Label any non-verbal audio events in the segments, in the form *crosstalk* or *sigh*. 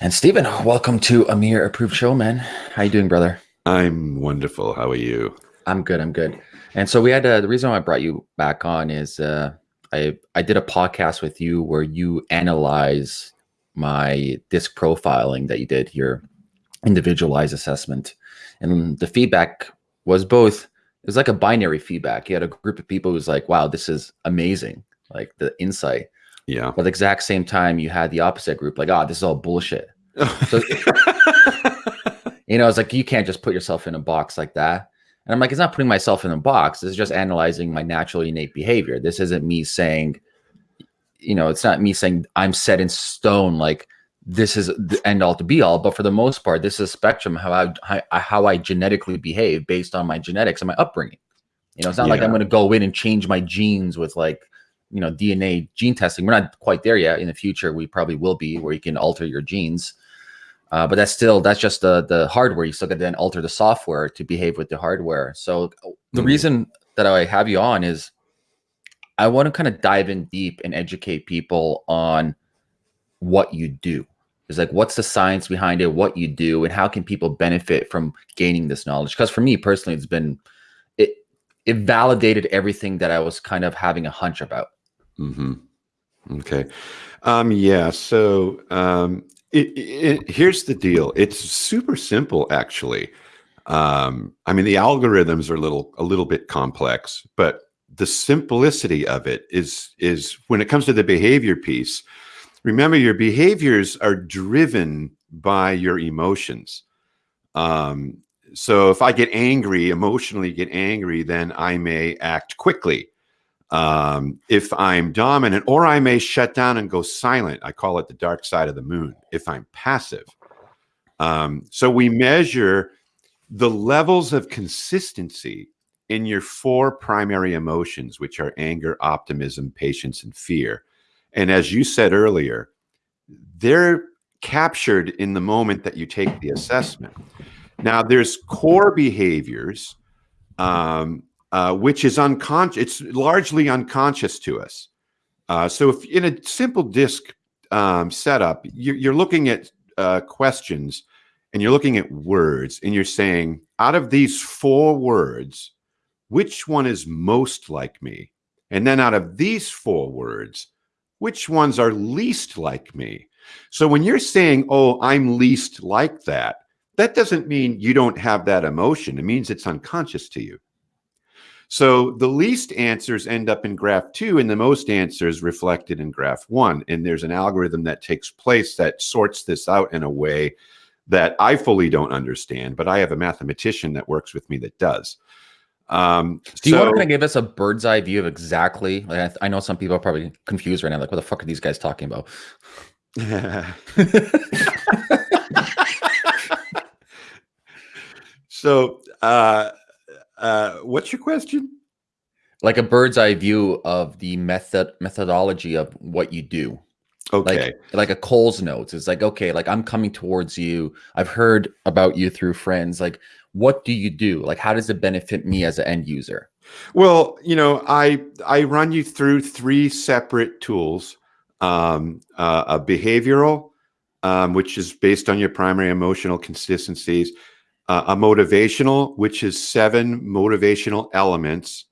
And Stephen, welcome to Amir Approved Show, man. How you doing, brother? I'm wonderful. How are you? I'm good. I'm good. And so we had uh, the reason why I brought you back on is uh, I I did a podcast with you where you analyze my disc profiling that you did your individualized assessment, and the feedback was both. It was like a binary feedback. You had a group of people who's like, "Wow, this is amazing!" Like the insight. Yeah. But at the exact same time, you had the opposite group, like, "Ah, oh, this is all bullshit." So, *laughs* you know, it's like you can't just put yourself in a box like that. And I'm like, it's not putting myself in a box. It's just analyzing my natural innate behavior. This isn't me saying, you know, it's not me saying I'm set in stone like this is the end all to be all. But for the most part, this is a spectrum how I how, how I genetically behave based on my genetics and my upbringing. You know, it's not yeah. like I'm going to go in and change my genes with like you know DNA gene testing. We're not quite there yet. In the future, we probably will be where you can alter your genes. Uh, but that's still that's just the the hardware. You still got to then alter the software to behave with the hardware. So the mm-hmm. reason that I have you on is I want to kind of dive in deep and educate people on what you do. It's like what's the science behind it, what you do, and how can people benefit from gaining this knowledge? Because for me personally, it's been it it validated everything that I was kind of having a hunch about. Mm-hmm. Okay. Um, yeah. So um, it, it, here's the deal. It's super simple, actually. Um, I mean, the algorithms are a little a little bit complex, but the simplicity of it is is when it comes to the behavior piece. Remember, your behaviors are driven by your emotions. Um, so if I get angry, emotionally get angry, then I may act quickly um, if I'm dominant, or I may shut down and go silent. I call it the dark side of the moon if I'm passive. Um, so we measure the levels of consistency in your four primary emotions, which are anger, optimism, patience, and fear. And as you said earlier, they're captured in the moment that you take the assessment. Now, there's core behaviors um, uh, which is unconscious. It's largely unconscious to us. Uh, so, if in a simple DISC um, setup, you're, you're, looking at uh, questions and you're looking at words, and you're saying, out of these four words, which one is most like me? And then out of these four words, which ones are least like me? So when you're saying, oh, I'm least like that, that doesn't mean you don't have that emotion. It means it's unconscious to you. So the least answers end up in graph two, and the most answers reflected in graph one. And there's an algorithm that takes place that sorts this out in a way that I fully don't understand, but I have a mathematician that works with me that does. Um, Do you so, want to kind of give us a bird's eye view of exactly? Like I, I know some people are probably confused right now. Like, what the fuck are these guys talking about? *laughs* so, uh, uh, what's your question? Like a bird's eye view of the method methodology of what you do. Okay. Like, like a Coles notes. It's like, okay, like I'm coming towards you. I've heard about you through friends. Like, what do you do? Like, how does it benefit me as an end user? Well, you know, I I run you through three separate tools. Um, uh, a behavioral, um, which is based on your primary emotional consistencies uh, a motivational, which is seven motivational elements,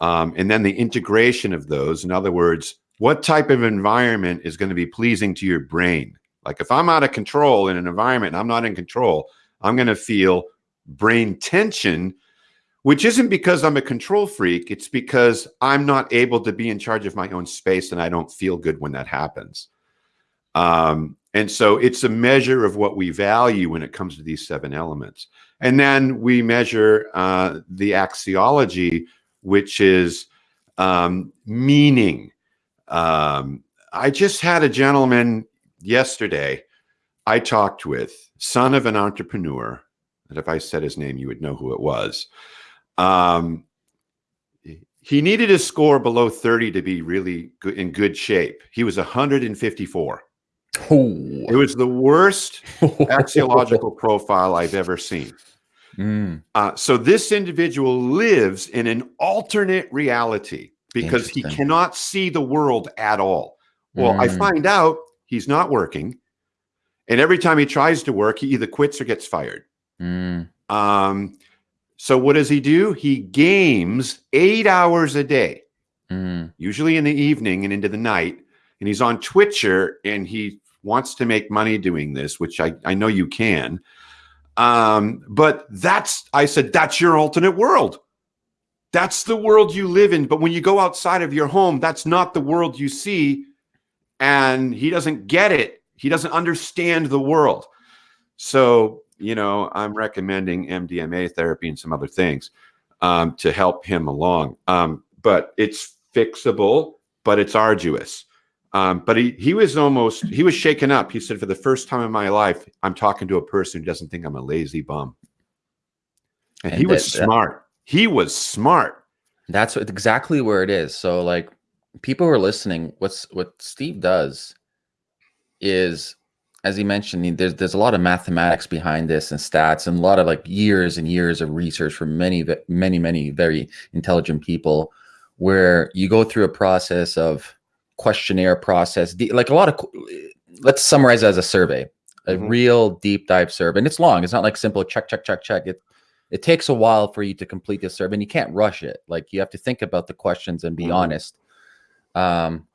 um, and then the integration of those. In other words, what type of environment is going to be pleasing to your brain? Like if I'm out of control in an environment I'm not in control, I'm going to feel brain tension, which isn't because I'm a control freak. It's because I'm not able to be in charge of my own space and I don't feel good when that happens. Um, and so it's a measure of what we value when it comes to these seven elements. And then we measure uh, the axiology, which is um, meaning. Um, I just had a gentleman yesterday I talked with, son of an entrepreneur. And if I said his name, you would know who it was. Um, he needed a score below 30 to be really good, in good shape. He was 154. Oh. It was the worst *laughs* axiological profile I've ever seen. Mm. Uh, so this individual lives in an alternate reality because he cannot see the world at all. Well, mm. I find out he's not working And every time he tries to work, he either quits or gets fired. Mm. Um, so what does he do? He games eight hours a day, Mm. usually in the evening and into the night. And he's on Twitcher and he wants to make money doing this, which I, I know you can. Um, but that's, I said, that's your alternate world. That's the world you live in. But when you go outside of your home, that's not the world you see. And he doesn't get it. He doesn't understand the world. So, you know, I'm recommending MDMA therapy and some other things um, to help him along. Um, but it's fixable, but it's arduous. Um, but he he was almost he was shaken up. He said, "For the first time in my life, I'm talking to a person who doesn't think I'm a lazy bum." And, And he was that- that- smart. He was smart. That's exactly where it is. So, like, people who are listening, what's what Steve does is, as he mentioned, there's there's a lot of mathematics behind this and stats and a lot of like years and years of research from many many many very intelligent people, where you go through a process of questionnaire process, like a lot of. Let's summarize as a survey, a Mhm. real deep dive survey, and it's long. It's not like simple check check check check. It it takes a while for you to complete this survey and you can't rush it like you have to think about the questions and be Mhm. honest um,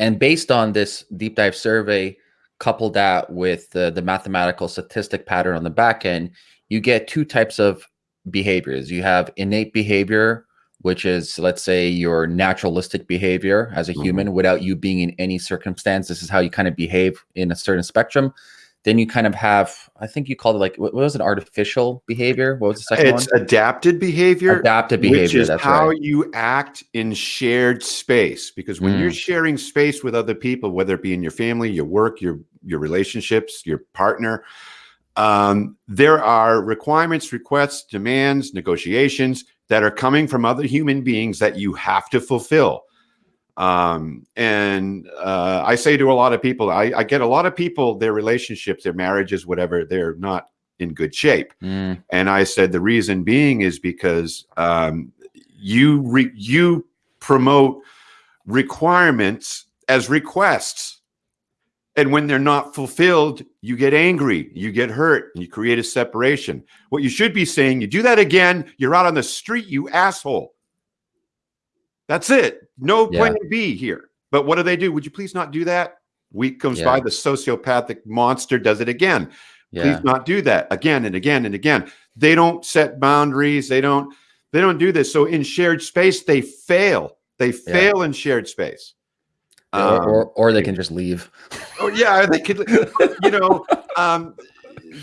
and based on this deep dive survey couple that with the, the mathematical statistic pattern on the back end you get two types of behaviors you have innate behavior which is let's say your naturalistic behavior as a Mhm. human without you being in any circumstance this is how you kind of behave in a certain spectrum then you kind of have i think you called it like what was it artificial behavior what was the second It's one adapted behavior, adaptive which behavior is that's how right you act in shared space. Because when you're Mm. sharing space with other people, whether it be in your family, your work, your your relationships, your partner, um, there are requirements, requests, demands, negotiations that are coming from other human beings that you have to fulfill. Um, and uh, I say to a lot of people, I, I get a lot of people, their relationships, their marriages, whatever, they're not in good shape. Mm, And I said the reason being is because um, you re- you promote requirements as requests, and when they're not fulfilled, you get angry, you get hurt, and you create a separation. What you should be saying, you do that again, you're out on the street, you asshole. That's it. No Yeah. plan B here. But what do they do? Would you please not do that? Week comes Yeah. by, the sociopathic monster does it again yeah please not do that again and again and again they don't set boundaries they don't they don't do this so in shared space they fail they fail in shared space Um, or, or they can just leave. *laughs* Oh yeah they could you know um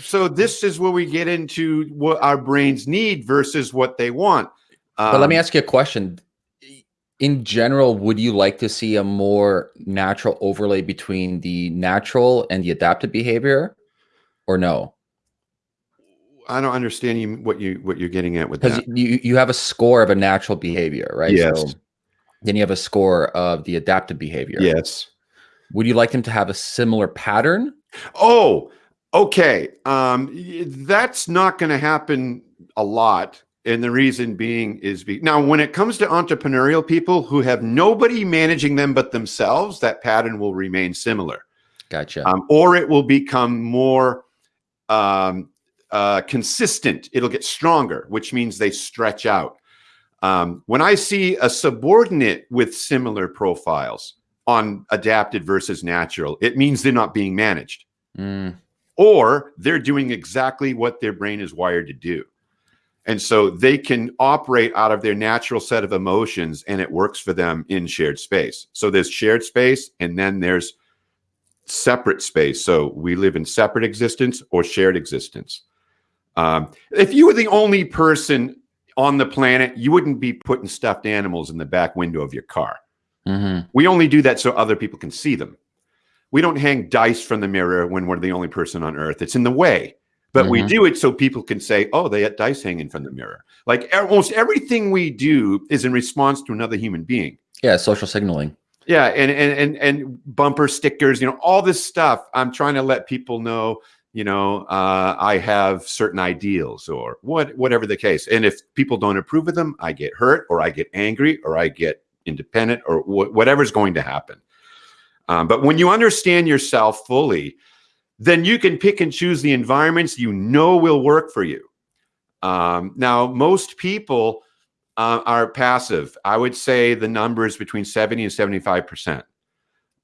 so this is where we get into what our brains need versus what they want. Um, but let me ask you a question. In general would you like to see a more natural overlay between the natural and the adaptive behavior or no? I don't understand you what you what you're getting at with because that. you you have a score of a natural behavior right? Yes. Then you have a score of the adaptive behavior yes would you like them to have a similar pattern Oh, okay. Um, that's not going to happen a lot. And the reason being is be now when it comes to entrepreneurial people who have nobody managing them but themselves, that pattern will remain similar, gotcha um, or it will become more um, uh, consistent. It'll get stronger, which means they stretch out. Um, when I see a subordinate with similar profiles on adapted versus natural, it means they're not being managed Mm, or they're doing exactly what their brain is wired to do. And so they can operate out of their natural set of emotions and it works for them in shared space. So there's shared space and then there's separate space. So we live in separate existence or shared existence. Um, if you were the only person on the planet, you wouldn't be putting stuffed animals in the back window of your car. mhm. We only do that so other people can see them. We don't hang dice from the mirror when we're the only person on earth. It's in the way. But we Mhm. do it so people can say, oh, they had dice hanging from the mirror. Like almost everything we do is in response to another human being. yeah social signaling Yeah, and and and and bumper stickers, you know, all this stuff. I'm trying to let people know, you know, uh, I have certain ideals or what, whatever the case. And if people don't approve of them, I get hurt or I get angry or I get independent or wh- whatever's going to happen. Um, but when you understand yourself fully, then you can pick and choose the environments you know will work for you. Um, now, most people uh, are passive. I would say the number is between 70 and 75 percent.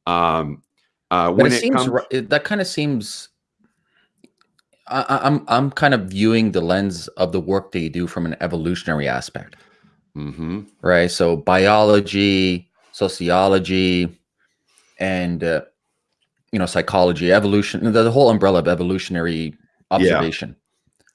Um, uh, when it, it seems comes- that kind of seems I, I'm, I'm kind of viewing the lens of the work that you do from an evolutionary aspect, mm-hmm. right? So biology, sociology, and uh, you know psychology, evolution, the, the, whole umbrella of evolutionary observation.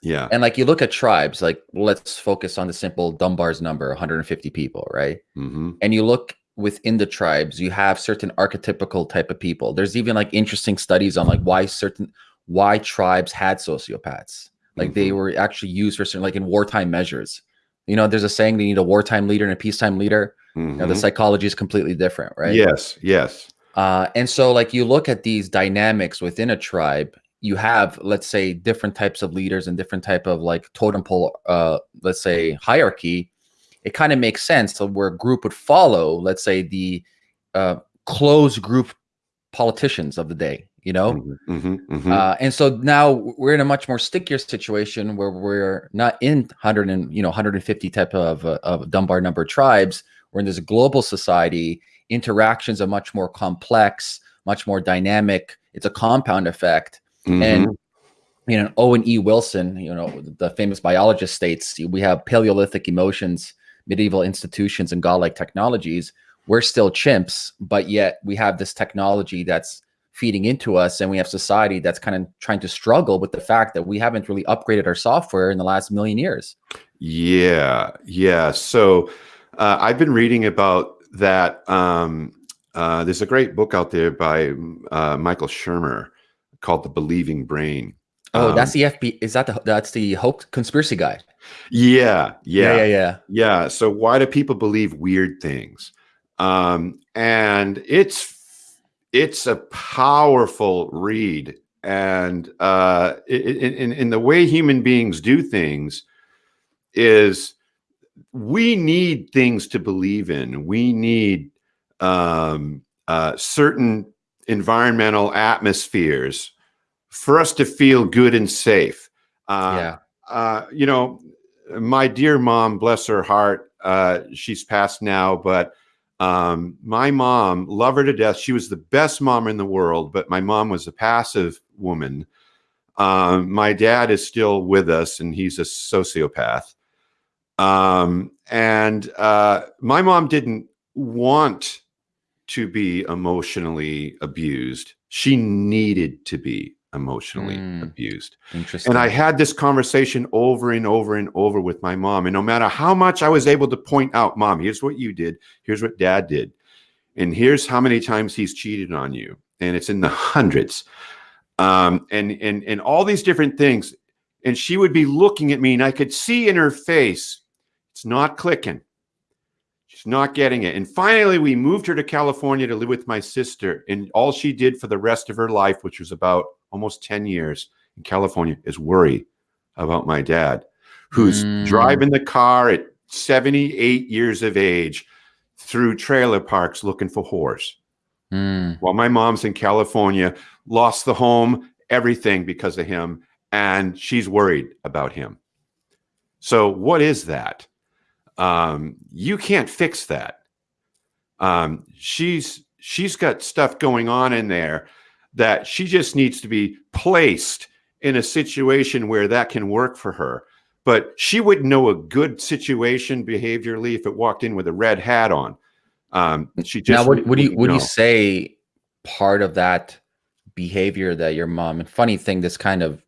Yeah. yeah. And like you look at tribes, like let's focus on the simple Dunbar's number, 150 people, right? Mm-hmm. And you look within the tribes, you have certain archetypical type of people. There's even like interesting studies on like why certain why tribes had sociopaths. Like mm-hmm. they were actually used for certain, like in wartime measures. You know, there's a saying they need a wartime leader and a peacetime leader. Mm-hmm. You know, the mm-hmm. psychology is completely different, right? Yes, yes. Uh, and so, like, you look at these dynamics within a tribe. You have, let's say, different types of leaders and different type of like totem pole, uh, let's say, hierarchy. It kind of makes sense to where a group would follow, let's say, the uh, closed group politicians of the day you know? Mm-hmm, mm-hmm, mm-hmm. Uh, and so now we're in a much more stickier situation where we're not in 100 and you know 150 type of, uh, of dunbar number tribes. We're in this global society. Interactions are much more complex much more dynamic. It's a compound effect. And mm-hmm. you know owen e. Wilson you know the famous biologist states we have paleolithic emotions medieval institutions and godlike technologies. We're still chimps but yet we have this technology that's feeding into us and we have society that's kind of trying to struggle with the fact that we haven't really upgraded our software in the last million years. Yeah yeah. So uh, i've been reading about that um, uh, there's a great book out there by uh, michael shermer called the believing brain. Oh um, that's the fb is that the that's the hoax conspiracy guy? Yeah, yeah. Yeah yeah yeah. Yeah so why do people believe weird things? Um, and it's it's a powerful read and uh, in, in, in the way human beings do things is we need things to believe in. We need um, uh, certain environmental atmospheres for us to feel good and safe. Uh, yeah. uh, you know my dear mom bless her heart uh, she's passed now but um, my mom, love her to death. She was the best mom in the world, but my mom was a passive woman. Um, my dad is still with us, and he's a sociopath. Um, and uh, my mom didn't want to be emotionally abused. She needed to be emotionally mm, abused. Interesting. And I had this conversation over and over and over with my mom. And no matter how much I was able to point out, mom, here's what you did, here's what dad did, and here's how many times he's cheated on you. And it's in the *laughs* hundreds. Um, and and and all these different things. And she would be looking at me, and I could see in her face, it's not clicking. She's not getting it. And finally, we moved her to California to live with my sister. And all she did for the rest of her life, which was about almost 10 years in California, is worry about my dad, who's mm. driving the car at 78 years of age through trailer parks looking for horse. Mm. While my mom's in California, lost the home, everything because of him, and she's worried about him. So, what is that? Um, you can't fix that. Um, she's she's got stuff going on in there that she just needs to be placed in a situation where that can work for her. But she wouldn't know a good situation behaviorally if it walked in with a red hat on. Um, she just now. What, what do you what do you say? Part of that behavior that your mom and funny thing, this kind of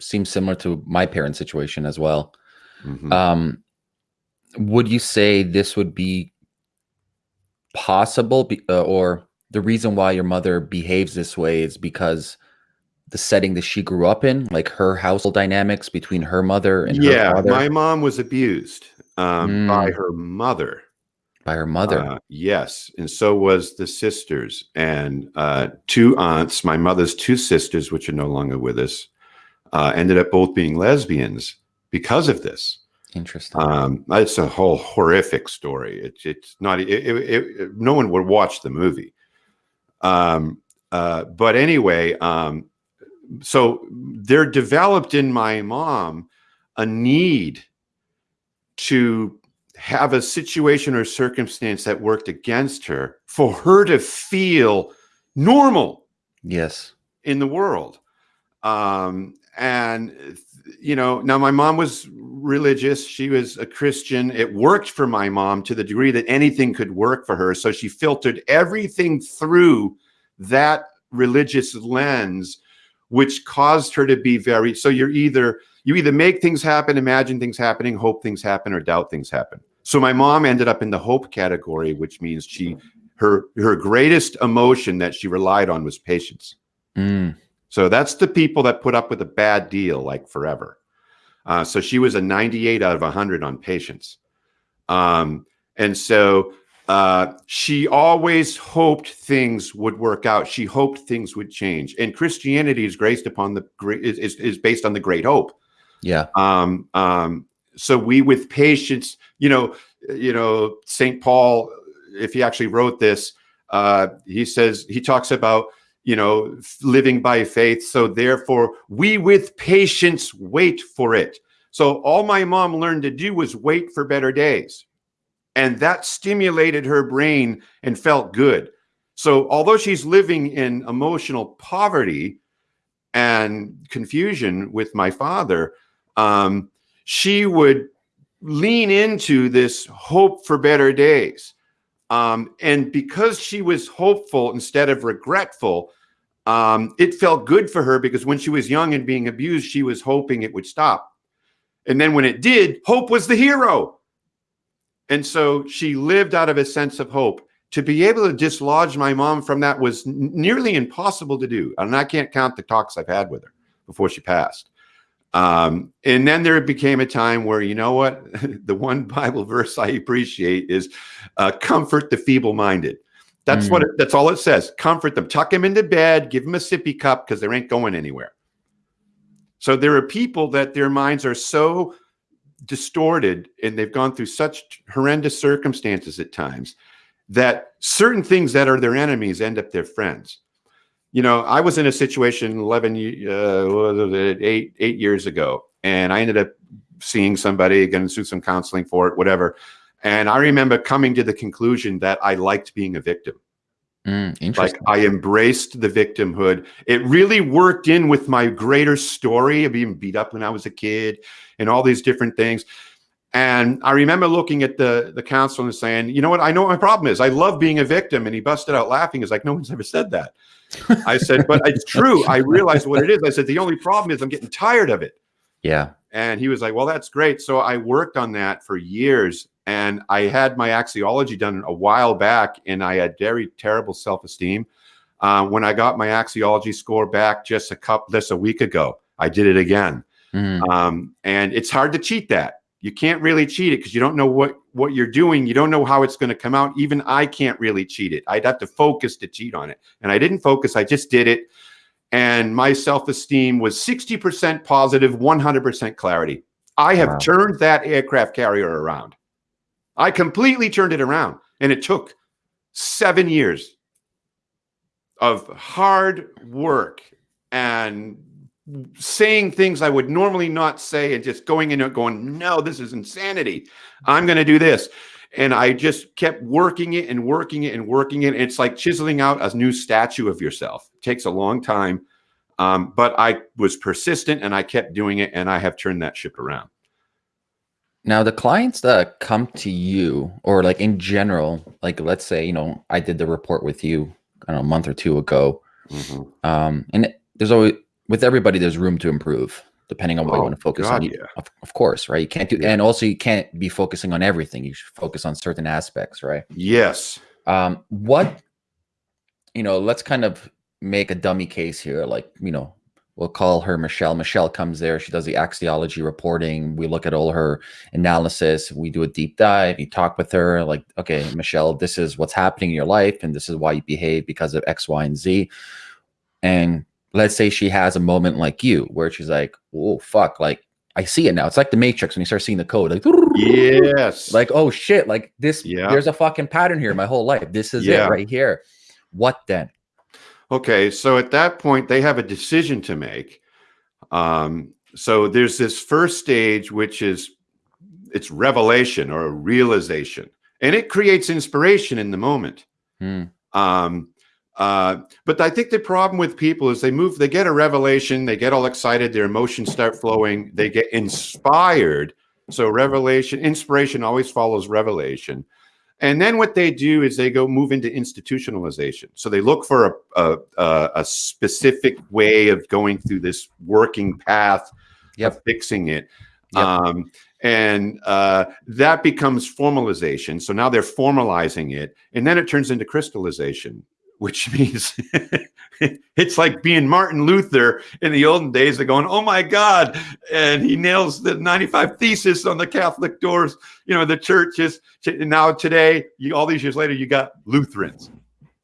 seems similar to my parents' situation as well. Mm-hmm. Um, would you say this would be possible, be, uh, or the reason why your mother behaves this way is because the setting that she grew up in, like her household dynamics between her mother and yeah, her my mom was abused um, mm. by her mother. By her mother, uh, yes, and so was the sisters and uh, two aunts. My mother's two sisters, which are no longer with us, uh, ended up both being lesbians because of this. Interesting. Um, it's a whole horrific story. It's it's not. It, it, it, no one would watch the movie. Um, uh, but anyway, um, so there developed in my mom a need to have a situation or circumstance that worked against her for her to feel normal Yes. in the world. Um, and you know, now my mom was religious. She was a Christian. It worked for my mom to the degree that anything could work for her. So she filtered everything through that religious lens, which caused her to be very. So you're either you either make things happen, imagine things happening, hope things happen, or doubt things happen. So my mom ended up in the hope category, which means she her her greatest emotion that she relied on was patience. Mm. So that's the people that put up with a bad deal like forever. Uh, so she was a 98 out of 100 on patience. Um, and so uh, she always hoped things would work out. She hoped things would change. And Christianity is based upon the is, is based on the great hope. Yeah. Um, um, so we with patience, you know, you know, St. Paul, if he actually wrote this, uh, he says he talks about you know, living by faith. So therefore, we with patience wait for it. So all my mom learned to do was wait for better days. And that stimulated her brain and felt good. So although she's living in emotional poverty and confusion with my father, um, she would lean into this hope for better days. Um, and because she was hopeful instead of regretful, um, it felt good for her because when she was young and being abused, she was hoping it would stop. And then when it did, hope was the hero. And so she lived out of a sense of hope. To be able to dislodge my mom from that was nearly impossible to do. And I can't count the talks I've had with her before she passed. Um, and then there became a time where, you know what? *laughs* the one Bible verse I appreciate is uh, comfort the feeble minded. That's mm. what it, that's all it says. Comfort them, tuck them into bed, give them a sippy cup because they ain't going anywhere. So there are people that their minds are so distorted and they've gone through such horrendous circumstances at times that certain things that are their enemies end up their friends you know, I was in a situation 11, uh, eight, eight years ago, and I ended up seeing somebody, getting through some counseling for it, whatever. And I remember coming to the conclusion that I liked being a victim. Mm, like I embraced the victimhood. It really worked in with my greater story of being beat up when I was a kid and all these different things. And I remember looking at the the counselor and saying, "You know what? I know what my problem is. I love being a victim." And he busted out laughing. He's like, "No one's ever said that." I said, "But it's true. I realized what it is." I said, "The only problem is I'm getting tired of it." Yeah. And he was like, "Well, that's great." So I worked on that for years, and I had my axiology done a while back, and I had very terrible self esteem. Uh, when I got my axiology score back just a couple, just a week ago, I did it again. Mm. Um, and it's hard to cheat that you can't really cheat it because you don't know what what you're doing. You don't know how it's going to come out. Even i can't really cheat it. I'd have to focus to cheat on it. And i didn't focus i just did it. And my self-esteem was 60% positive 100% clarity. I have wow. turned that aircraft carrier around. I completely turned it around and it took seven years of hard work and saying things I would normally not say and just going in and going, no, this is insanity. I'm going to do this. And I just kept working it and working it and working it. It's like chiseling out a new statue of yourself. It takes a long time. Um, but I was persistent and I kept doing it and I have turned that ship around. Now, the clients that come to you, or like in general, like let's say, you know, I did the report with you I know, a month or two ago. Mm-hmm. Um, and there's always with everybody, there's room to improve depending on what oh, you want to focus God, on. Yeah. Of, of, course, right? You can't do, yeah. and also you can't be focusing on everything. You should focus on certain aspects, right? Yes. Um, what, you know, let's kind of make a dummy case here. Like, you know, we'll call her Michelle. Michelle comes there. She does the axiology reporting. We look at all her analysis. We do a deep dive. You talk with her, like, okay, Michelle, this is what's happening in your life, and this is why you behave because of X, Y, and Z. And let's say she has a moment like you where she's like, oh, fuck, like I see it now. It's like the Matrix when you start seeing the code, like, yes, *laughs* like, oh shit, like this, yeah. there's a fucking pattern here my whole life. This is yeah. it right here. What then? Okay, so at that point, they have a decision to make. Um, so there's this first stage, which is it's revelation or realization, and it creates inspiration in the moment. Hmm. Um, uh, but I think the problem with people is they move, they get a revelation, they get all excited, their emotions start flowing, they get inspired. So revelation, inspiration always follows revelation. And then what they do is they go move into institutionalization. So they look for a, a, a specific way of going through this working path Yep. of fixing it. Yep. Um, and uh, that becomes formalization. So now they're formalizing it. And then it turns into crystallization, which *laughs* means it's like being Martin Luther in the olden days. They're going, oh my God. And he nails the 95 thesis on the Catholic doors, you know, the churches. Now, today, you, all these years later, you got Lutherans.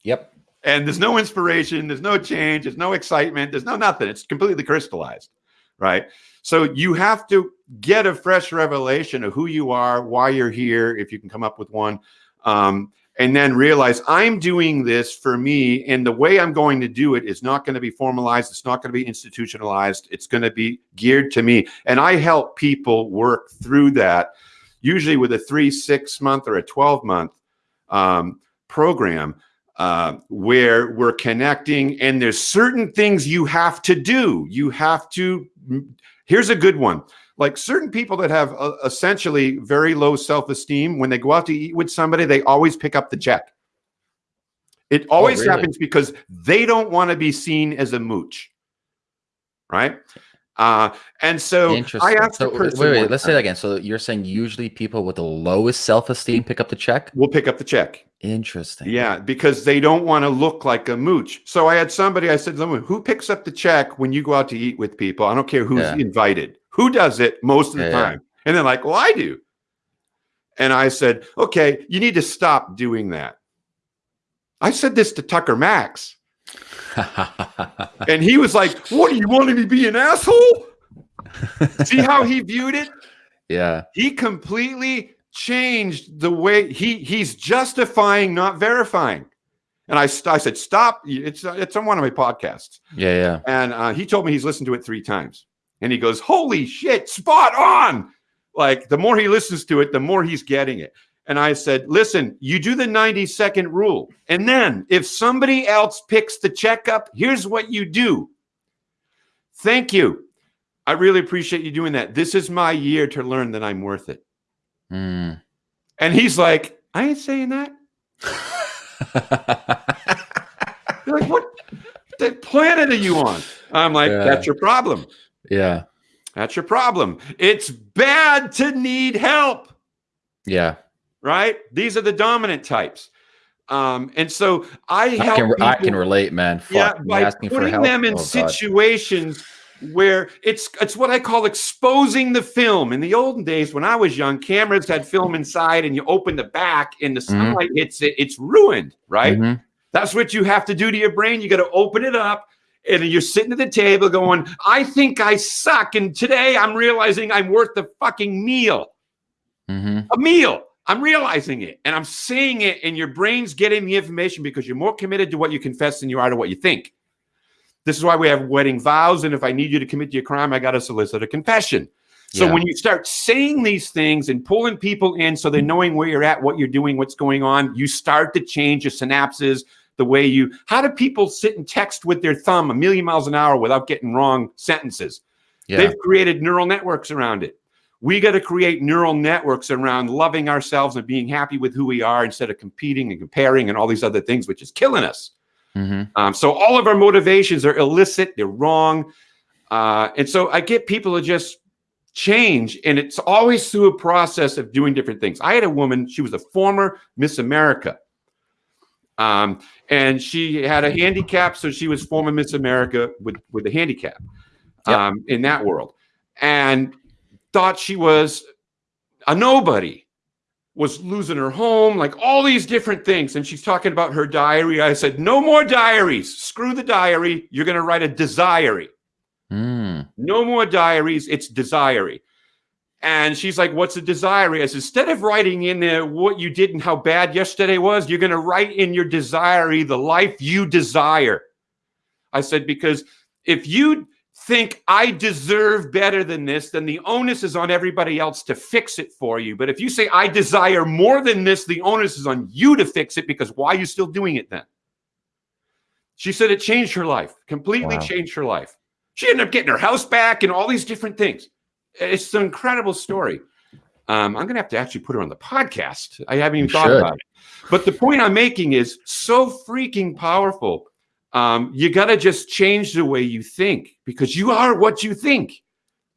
Yep. And there's no inspiration, there's no change, there's no excitement, there's no nothing. It's completely crystallized, right? So you have to get a fresh revelation of who you are, why you're here, if you can come up with one, um, and then realize I'm doing this for me, and the way I'm going to do it is not going to be formalized. It's not going to be institutionalized. It's going to be geared to me, and I help people work through that, usually with a three, six month, or a twelve month um, program uh, where we're connecting and there's certain things you have to do. You have to, here's a good one. Like certain people that have uh, essentially very low self-esteem, when they go out to eat with somebody, they always pick up the check. It always really? happens because they don't want to be seen as a mooch. Right. Uh, and so I asked So, the person, wait, wait, one let's say that again. So you're saying usually people with the lowest self-esteem pick up the check? we'll pick up the check. Interesting. Yeah, because they don't want to look like a mooch. So I had somebody, I said, "Look, who picks up the check when you go out to eat with people? I don't care who's Yeah. invited. Who does it most of the Yeah, yeah. time? And they're like, well, I do. And I said, okay, you need to stop doing that. I said this to Tucker Max, *laughs* and he was like, what do you want me to be an asshole? See how he viewed it? yeah. he completely changed the way he he's justifying not verifying and I, I said stop it's it's on one of my podcasts Yeah. Yeah. and uh, he told me he's listened to it three times and he goes holy shit spot on like the more he listens to it the more he's getting it and i said listen you do the 90 second rule and then if somebody else picks the checkup here's what you do thank you i really appreciate you doing that this is my year to learn that i'm worth it Mm. and he's like, I ain't saying that. *laughs* You're like, what the planet are you on? I'm like, Yeah. that's your problem. Yeah. That's your problem. It's bad to need help, Yeah. right? These are the dominant types. Um, and so I I help can, I can relate, man. Fuck. yeah, by asking for putting help. them in Oh, situations where it's it's what I call exposing the film. In the olden days, when I was young, cameras had film inside, and you open the back, and the Mm-hmm. sunlight hits it. It's ruined, right? Mhm. That's what you have to do to your brain. You got to open it up, and you're sitting at the table going, "I think I suck," and today I'm realizing I'm worth the fucking meal Mhm. a meal. I'm realizing it and I'm seeing it, and your brain's getting the information because you're more committed to what you confess than you are to what you think. This is why we have wedding vows. And if I need you to commit to a crime, I got to solicit a confession. So Yeah. when you start saying these things and pulling people in so they're knowing where you're at, what you're doing, what's going on, you start to change your synapses, the way you. How do people sit and text with their thumb a million miles an hour without getting wrong sentences? Yeah. They've created neural networks around it. We got to create neural networks around loving ourselves and being happy with who we are instead of competing and comparing and all these other things, which is killing us. Mhm. Um, so all of our motivations are illicit, they're wrong. Uh, and so I get people to just change, and it's always through a process of doing different things. I had a woman, she was a former Miss America. Um, and she had a handicap, so she was former Miss America with, with a handicap Yep. um, in that world. And thought she was a nobody was losing her home, like all these different things. And she's talking about her diary. I said, No more diaries. Screw the diary. You're going to write a desirey. Mm. No more diaries. It's desirey. And she's like, What's the desirey? I said, Instead of writing in there what you did and how bad yesterday was, you're going to write in your desirey the life you desire. I said, because if you think I deserve better than this, then the onus is on everybody else to fix it for you. But if you say I desire more than this, the onus is on you to fix it because why are you still doing it then? She said it changed her life, completely wow. changed her life. She ended up getting her house back and all these different things. It's an incredible story. Um, I'm going to have to actually put her on the podcast. I haven't even you thought should. about it. But the point I'm making is so freaking powerful. Um, you got to just change the way you think because you are what you think.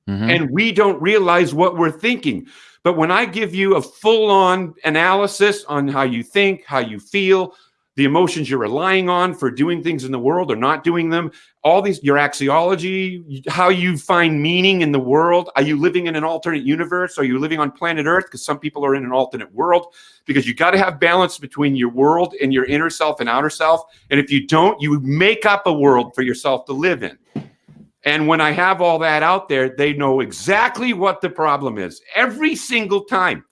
Mm-hmm. And we don't realize what we're thinking. But when I give you a full on analysis on how you think, how you feel, the emotions you're relying on for doing things in the world or not doing them, all these, your axiology, how you find meaning in the world. Are you living in an alternate universe? Are you living on planet Earth? Because some people are in an alternate world. Because you got to have balance between your world and your inner self and outer self. And if you don't, you make up a world for yourself to live in. And when I have all that out there, they know exactly what the problem is every single time.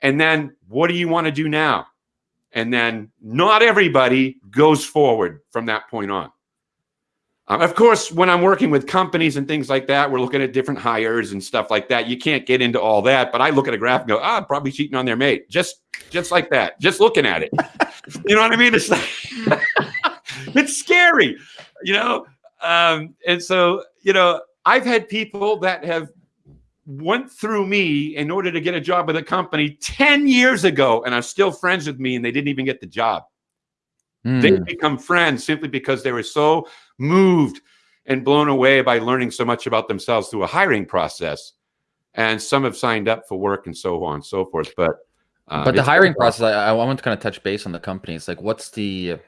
And then what do you want to do now? And then not everybody goes forward from that point on. Um, of course, when I'm working with companies and things like that, we're looking at different hires and stuff like that. You can't get into all that, but I look at a graph and go, "Ah, probably cheating on their mate," just just like that, just looking at it. *laughs* you know what I mean? It's like, *laughs* it's scary, you know. Um, and so, you know, I've had people that have went through me in order to get a job with a company 10 years ago and are still friends with me and they didn't even get the job. Mm. They become friends simply because they were so moved and blown away by learning so much about themselves through a hiring process. And some have signed up for work and so on and so forth. But uh, but the hiring process, I, I want to kind of touch base on the companies. Like, what's the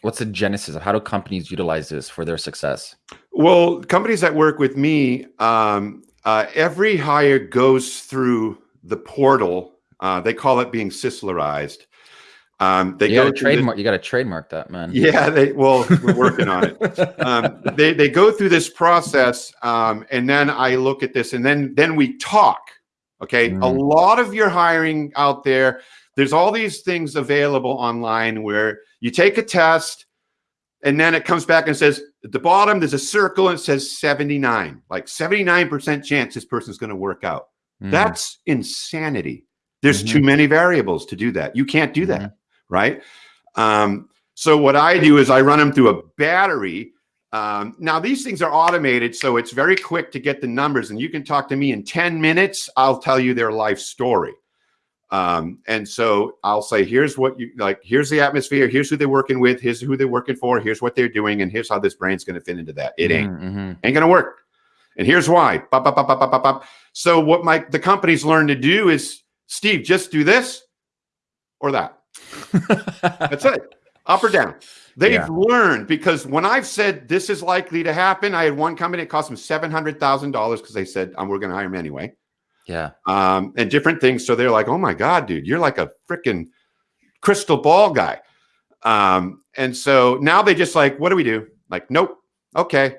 what's the genesis of how do companies utilize this for their success? Well, companies that work with me, um, uh, every hire goes through the portal. Uh, they call it being Sislerized. Um, they you go trademark. The, you got to trademark that, man. Yeah, they well, we're working on it. *laughs* Um, they they go through this process, um, and then I look at this, and then then we talk. Okay, mm. a lot of your hiring out there. There's all these things available online where you take a test, and then it comes back and says at the bottom, there's a circle and it says 79, like 79% chance this person's going to work out. Mm. That's insanity. There's mm-hmm. too many variables to do that. You can't do that, mm-hmm. right? Um, so what I do is I run them through a battery. Um, now these things are automated, so it's very quick to get the numbers, and you can talk to me in 10 minutes. I'll tell you their life story. Um, and so I'll say, here's what you like, here's the atmosphere, here's who they're working with, here's who they're working for, here's what they're doing, and here's how this brain's gonna fit into that. It ain't mm-hmm. ain't gonna work. And here's why. Bop, bop, bop, so what my the companies learn to do is Steve, just do this or that. That's it. Up or down. They've yeah. learned because when I've said this is likely to happen, I had one company that cost them seven hundred thousand dollars because they said um, we're going to hire him anyway. Yeah. Um, and different things. So they're like, oh my God, dude, you're like a freaking crystal ball guy. Um, and so now they just like, what do we do? Like, nope. Okay.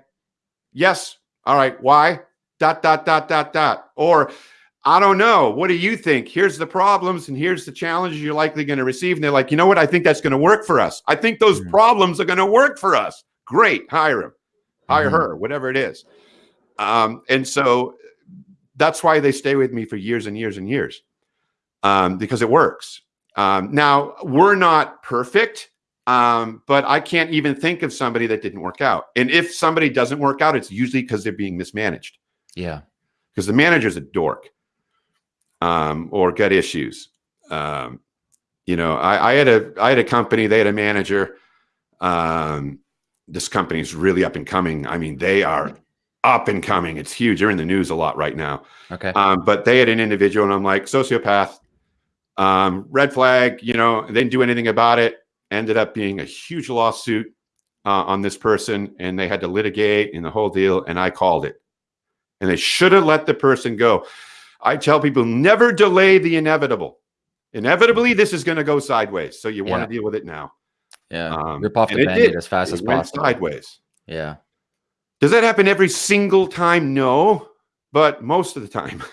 Yes. All right. Why? Dot, dot, dot, dot, dot. Or I don't know. What do you think? Here's the problems and here's the challenges you're likely going to receive. And they're like, you know what? I think that's going to work for us. I think those mm-hmm. problems are going to work for us. Great. Hire him, hire mm-hmm. her, whatever it is. Um, and so that's why they stay with me for years and years and years um, because it works. Um, now, we're not perfect, um, but I can't even think of somebody that didn't work out. And if somebody doesn't work out, it's usually because they're being mismanaged. Yeah. Because the manager's a dork um, or got issues. Um, you know, I, I, had a I had a company, they had a manager. Um, this company is really up and coming. I mean, they are up and coming. It's huge. They're in the news a lot right now. Okay. Um, but they had an individual, and I'm like, sociopath, um, red flag. You know, they didn't do anything about it. Ended up being a huge lawsuit uh, on this person, and they had to litigate in the whole deal. And I called it, and they should have let the person go. I tell people never delay the inevitable. Inevitably, this is going to go sideways. So you yeah. want to deal with it now. Yeah. Um, Rip off the band as fast it as possible. Sideways. Yeah. Does that happen every single time? No, but most of the time.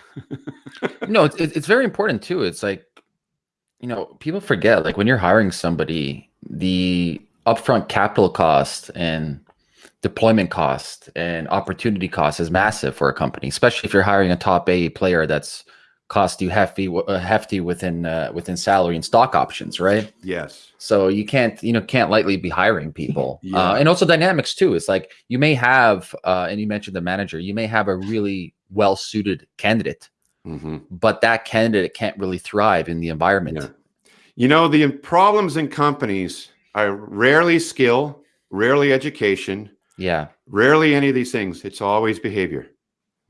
*laughs* no, it's, it's very important too. It's like, you know, people forget like when you're hiring somebody, the upfront capital cost and deployment cost and opportunity cost is massive for a company, especially if you're hiring a top A player that's cost you hefty uh, hefty within uh, within salary and stock options, right? Yes. So you can't you know can't lightly be hiring people, *laughs* Yeah. uh, and also dynamics too. It's like you may have, uh, and you mentioned the manager, you may have a really well suited candidate, hmm but that candidate can't really thrive in the environment. Yeah. You know, the problems in companies are rarely skill, rarely education, Yeah. rarely any of these things. It's always behavior.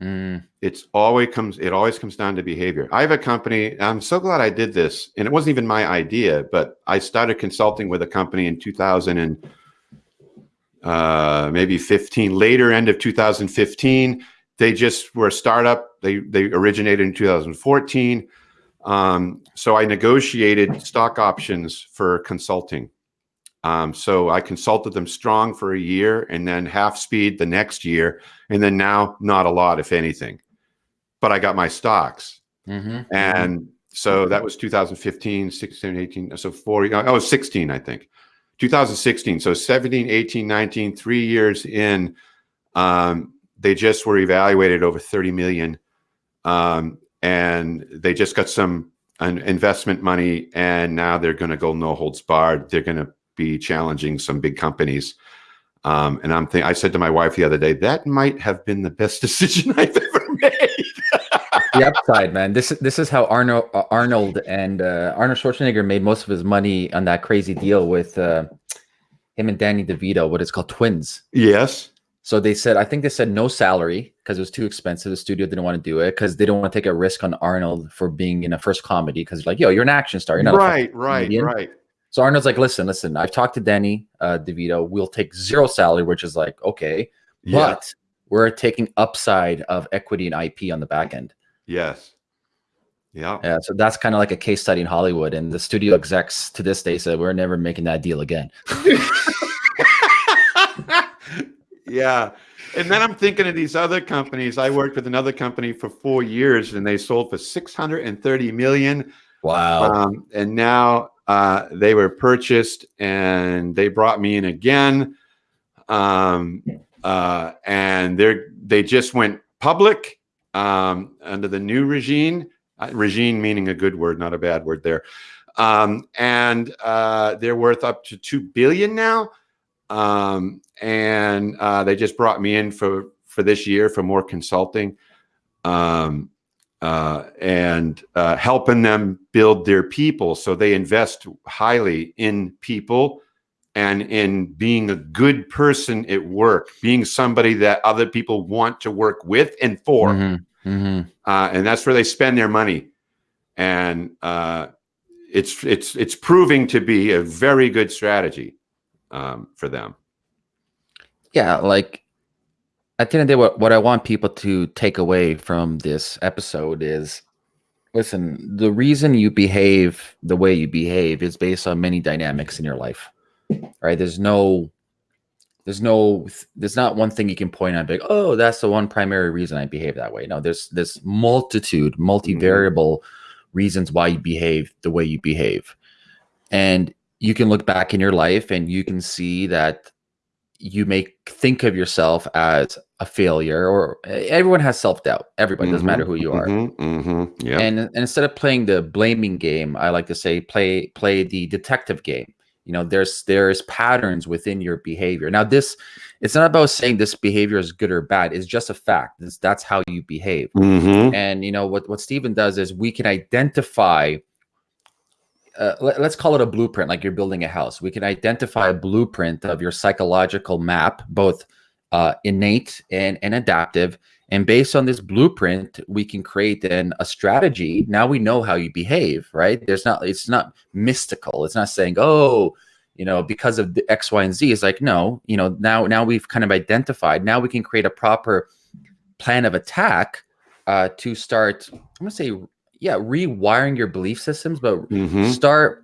Mm, It's always comes. It always comes down to behavior. I have a company. I'm so glad I did this, and it wasn't even my idea, but I started consulting with a company in 2000 and uh, maybe 15. Later, end of 2015, they just were a startup. They they originated in 2014. Um, so I negotiated stock options for consulting. Um, so I consulted them strong for a year, and then half speed the next year, and then now not a lot, if anything. But I got my stocks. mhm, And so that was 2015, 16, 18. So four, oh, 16, I think. 2016. So 17, 18, 19, three years in, um, they just were evaluated over 30 million. Um, and they just got some an investment money and now they're going to go no holds barred. They're going to be challenging some big companies. Um, and I'm thinking, I said to my wife the other day, that might have been the best *laughs* decision I've ever made. the upside, man. This is this is how Arnold uh, Arnold and uh, Arnold Schwarzenegger made most of his money on that crazy deal with uh, him and Danny DeVito. What it's called, Twins. yes. So they said, I think they said no salary because it was too expensive. The studio didn't want to do it because they don't want to take a risk on Arnold for being in a first comedy. Because like, yo, you're an action star. You're not Right, right, comedian. right. So Arnold's like, listen, listen. I've talked to Danny uh, DeVito. We'll take zero salary, which is like okay, Yeah. but we're taking upside of equity and IP on the back end. Yes. Yeah. Yeah, so that's kind of like a case study in Hollywood, and the studio execs to this day said we're never making that deal again. *laughs* yeah. And then I'm thinking of these other companies. I worked with another company for four years and they sold for 630 million. Wow. Um, and now uh, they were purchased and they brought me in again. Um, uh, and they're, they just went public um, under the new regime, uh, regime meaning a good word, not a bad word there. Um, and uh, they're worth up to 2 billion now um, and uh, they just brought me in for for this year for more consulting um, uh, and uh, helping them build their people so they invest highly in people and in being a good person at work being somebody that other people want to work with and for Mhm, mhm. uh, and that's where they spend their money. And uh, it's it's it's proving to be a very good strategy um, for them. Yeah, like at the end of the day, what, what I want people to take away from this episode is listen, the reason you behave the way you behave is based on many dynamics in your life. Right? There's no there's no there's not one thing you can point out like, oh, that's the one primary reason I behave that way. No, there's this multitude, mm-hmm. multivariable reasons why you behave the way you behave. And you can look back in your life and you can see that you may think of yourself as a failure or everyone has self-doubt. Everybody doesn't matter who you are. Mhm, mhm, yeah. and, and instead of playing the blaming game i like to say play play the detective game. You know there's there's patterns within your behavior. Now this it's not about saying this behavior is good or bad. It's just a fact. It's, that's how you behave. Mhm, and you know what what Steven does is we can identify. Uh, let, us call it a blueprint, like you're building a house. We can identify a blueprint of your psychological map, both uh, innate and, and adaptive. And based on this blueprint, we can create then a strategy. Now we know how you behave, right? There's not, it's not mystical. It's not saying, oh, you know, because of the X, Y, and Z. It's like, no, you know, now now we've kind of identified. Now we can create a proper plan of attack uh, to start. I'm gonna say, yeah, rewiring your belief systems, but mhm. start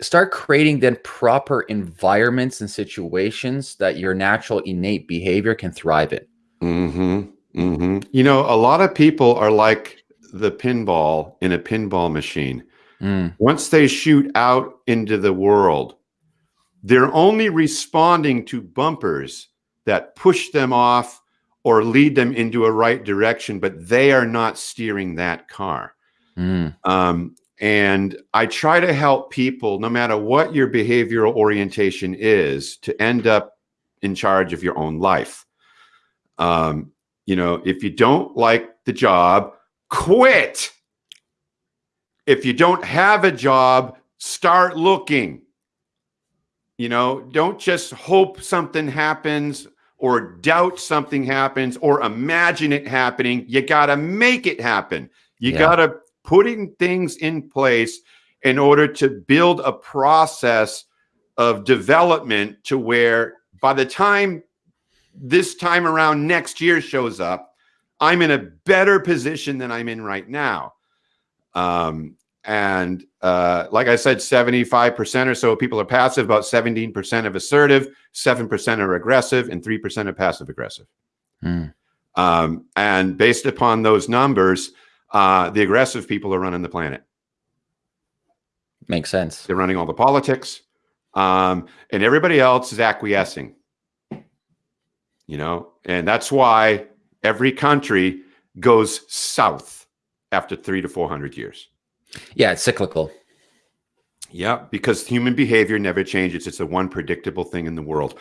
start creating then proper environments and situations that your natural innate behavior can thrive in. Mm-hmm. Mm-hmm. You know, a lot of people are like the pinball in a pinball machine. Mm, Once they shoot out into the world, they're only responding to bumpers that push them off or lead them into a right direction, but they are not steering that car. Mm. Um, and I try to help people, no matter what your behavioral orientation is, to end up in charge of your own life. Um, you know, if you don't like the job, quit. If you don't have a job, start looking. You know, don't just hope something happens or doubt something happens or imagine it happening. You got to make it happen. You Yeah. got to putting things in place in order to build a process of development to where by the time this time around next year shows up, I'm in a better position than I'm in right now. Um, and uh, like I said, 75% or so of people are passive, about 17% of assertive, 7% are aggressive, and 3% are passive aggressive. Mm. Um, and based upon those numbers, uh, the aggressive people are running the planet. Makes sense. They're running all the politics, um, and everybody else is acquiescing. You know, and that's why every country goes south after three to four hundred years. Yeah, it's cyclical. Yeah, because human behavior never changes. It's the one predictable thing in the world.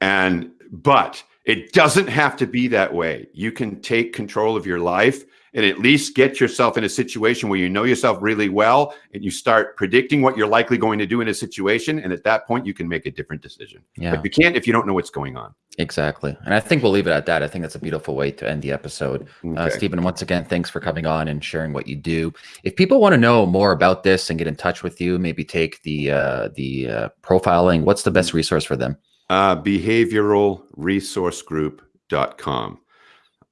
And but it doesn't have to be that way. You can take control of your life and at least get yourself in a situation where you know yourself really well and you start predicting what you're likely going to do in a situation and at that point you can make a different decision. Yeah, But you can't if you don't know what's going on. exactly. And I think we'll leave it at that. I think that's a beautiful way to end the episode. Uh, Steven, once again, thanks for coming on and sharing what you do. If people want to know more about this and get in touch with you, maybe take the uh, the uh, profiling. What's the best resource for them? Uh, behavioralresourcegroup.com.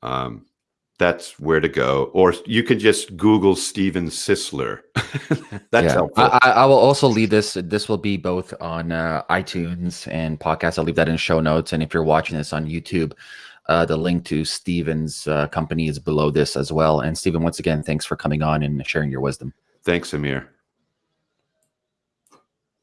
Um, that's where to go. Or you can just Google Steven Sisler. *laughs* that's Yeah. helpful. I, I will also leave this. This will be both on uh, iTunes and podcast. I'll leave that in show notes. And if you're watching this on YouTube, uh, the link to Steven's uh, company is below this as well. And Steven, once again, thanks for coming on and sharing your wisdom. Thanks, Amir.